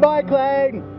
Bye, Clayton.